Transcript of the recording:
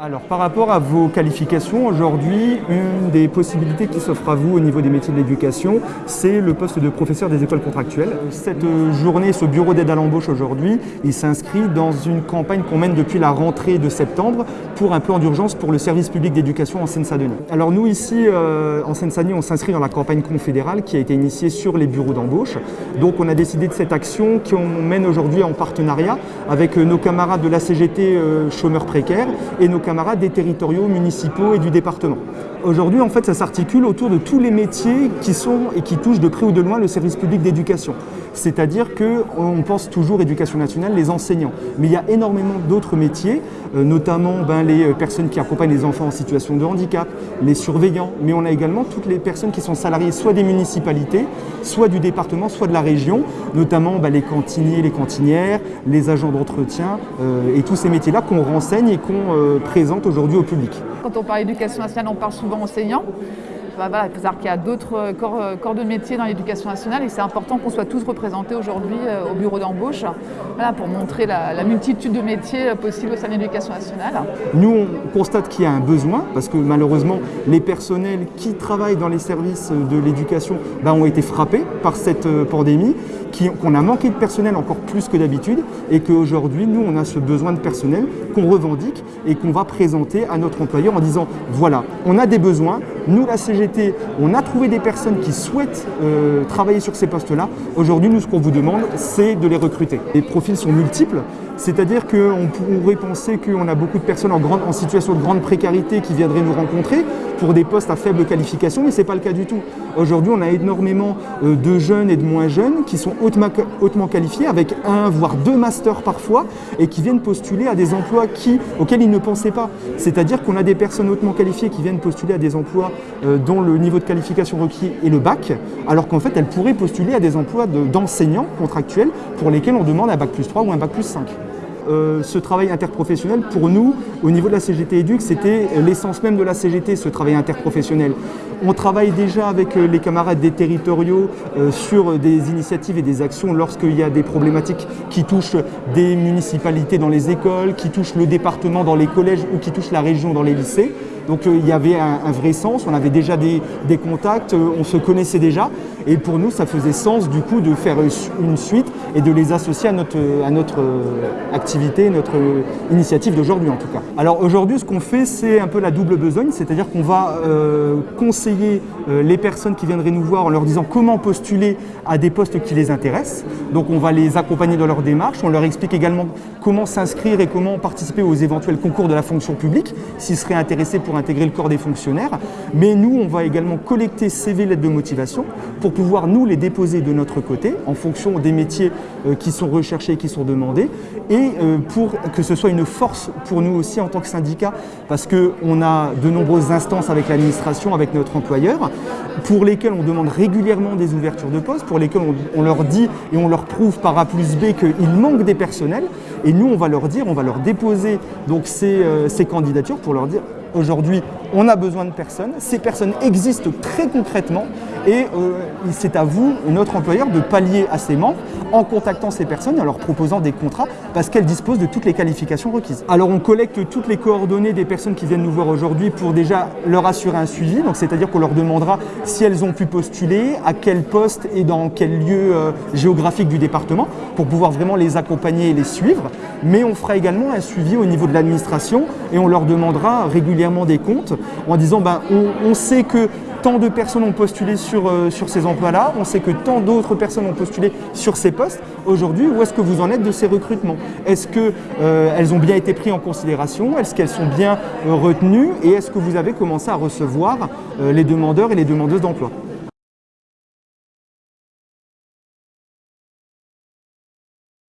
Alors par rapport à vos qualifications, aujourd'hui, une des possibilités qui s'offre à vous au niveau des métiers de l'éducation, c'est le poste de professeur des écoles contractuelles. Cette journée, ce bureau d'aide à l'embauche aujourd'hui, il s'inscrit dans une campagne qu'on mène depuis la rentrée de septembre pour un plan d'urgence pour le service public d'éducation en Seine-Saint-Denis. Alors nous ici, euh, en Seine-Saint-Denis, on s'inscrit dans la campagne confédérale qui a été initiée sur les bureaux d'embauche. Donc on a décidé de cette action qu'on mène aujourd'hui en partenariat avec nos camarades de la CGT euh, chômeurs précaires et nos des territoriaux, municipaux et du département. Aujourd'hui, en fait, ça s'articule autour de tous les métiers qui sont et qui touchent de près ou de loin le service public d'éducation. C'est-à-dire qu'on pense toujours éducation nationale, les enseignants. Mais il y a énormément d'autres métiers, euh, notamment ben, les euh, personnes qui accompagnent les enfants en situation de handicap, les surveillants, mais on a également toutes les personnes qui sont salariées soit des municipalités, soit du département, soit de la région, notamment ben, les cantiniers, les cantinières, les agents d'entretien euh, et tous ces métiers-là qu'on renseigne et qu'on présente aujourd'hui au public. Quand on parle d'éducation nationale, on parle souvent enseignants. Il faut savoir qu'il y a d'autres euh, euh, corps, de métier dans l'éducation nationale et c'est important qu'on soit tous représentés aujourd'hui euh, au bureau d'embauche pour montrer la, multitude de métiers possibles au sein de l'éducation nationale. Nous, on constate qu'il y a un besoin parce que malheureusement, les personnels qui travaillent dans les services de l'éducation bah, ont été frappés par cette pandémie, qu'on a manqué de personnel encore plus que d'habitude et qu'aujourd'hui, nous, on a ce besoin de personnel qu'on revendique et qu'on va présenter à notre employeur en disant voilà, on a des besoins, nous, la CGT, on a trouvé des personnes qui souhaitent euh, travailler sur ces postes-là. Aujourd'hui, nous, ce qu'on vous demande, c'est de les recruter. Les profils sont multiples, c'est-à-dire qu'on pourrait penser qu'on a beaucoup de personnes en, situation de grande précarité qui viendraient nous rencontrer pour des postes à faible qualification, mais ce n'est pas le cas du tout. Aujourd'hui, on a énormément euh, de jeunes et de moins jeunes qui sont hautement, qualifiés, avec un, voire deux masters parfois, et qui viennent postuler à des emplois auxquels ils ne pensaient pas. C'est-à-dire qu'on a des personnes hautement qualifiées qui viennent postuler à des emplois euh, dont le niveau de qualification requis est le bac, alors qu'en fait, elles pourraient postuler à des emplois d'enseignants contractuels pour lesquels on demande un bac plus 3 ou un bac plus 5. Euh, ce travail interprofessionnel, pour nous, au niveau de la CGT Éduc, c'était l'essence même de la CGT, ce travail interprofessionnel. On travaille déjà avec euh, les camarades des territoriaux euh, sur des initiatives et des actions lorsqu'il y a des problématiques qui touchent des municipalités dans les écoles, qui touchent le département dans les collèges ou qui touchent la région dans les lycées. Donc il y avait un, vrai sens, on avait déjà des, contacts, on se connaissait déjà. Et pour nous, ça faisait sens du coup de faire une suite et de les associer à notre, à notre activité, notre initiative d'aujourd'hui en tout cas. Alors aujourd'hui, ce qu'on fait, c'est un peu la double besogne, c'est-à-dire qu'on va euh, conseiller euh, les personnes qui viendraient nous voir en leur disant comment postuler à des postes qui les intéressent. Donc on va les accompagner dans leur démarche, on leur explique également comment s'inscrire et comment participer aux éventuels concours de la fonction publique, s'ils seraient intéressés pour intégrer le corps des fonctionnaires. Mais nous, on va également collecter CV lettres de motivation pour pouvoir nous les déposer de notre côté en fonction des métiers euh, qui sont recherchés et qui sont demandés. Et euh, pour que ce soit une force pour nous aussi en tant que syndicat parce qu'on a de nombreuses instances avec l'administration, avec notre employeur pour lesquelles on demande régulièrement des ouvertures de postes, pour lesquelles on, leur dit et on leur prouve par A plus B qu'il manque des personnels. Et nous on va leur dire, on va leur déposer donc ces, euh, ces candidatures pour leur dire Aujourd'hui, on a besoin de personnes. Ces personnes existent très concrètement et euh, c'est à vous, notre employeur, de pallier à ces manques en contactant ces personnes et en leur proposant des contrats parce qu'elles disposent de toutes les qualifications requises. Alors on collecte toutes les coordonnées des personnes qui viennent nous voir aujourd'hui pour déjà leur assurer un suivi, c'est-à-dire qu'on leur demandera si elles ont pu postuler, à quel poste et dans quel lieu euh, géographique du département pour pouvoir vraiment les accompagner et les suivre. Mais on fera également un suivi au niveau de l'administration et on leur demandera régulièrement des comptes en disant ben, on, sait que tant de personnes ont postulé sur, euh, sur ces emplois-là, on sait que tant d'autres personnes ont postulé sur ces postes. Aujourd'hui, où est-ce que vous en êtes de ces recrutements? Est-ce qu'elles euh, ont bien été prises en considération? Est-ce qu'elles sont bien euh, retenues? Et est-ce que vous avez commencé à recevoir les demandeurs et les demandeuses d'emploi?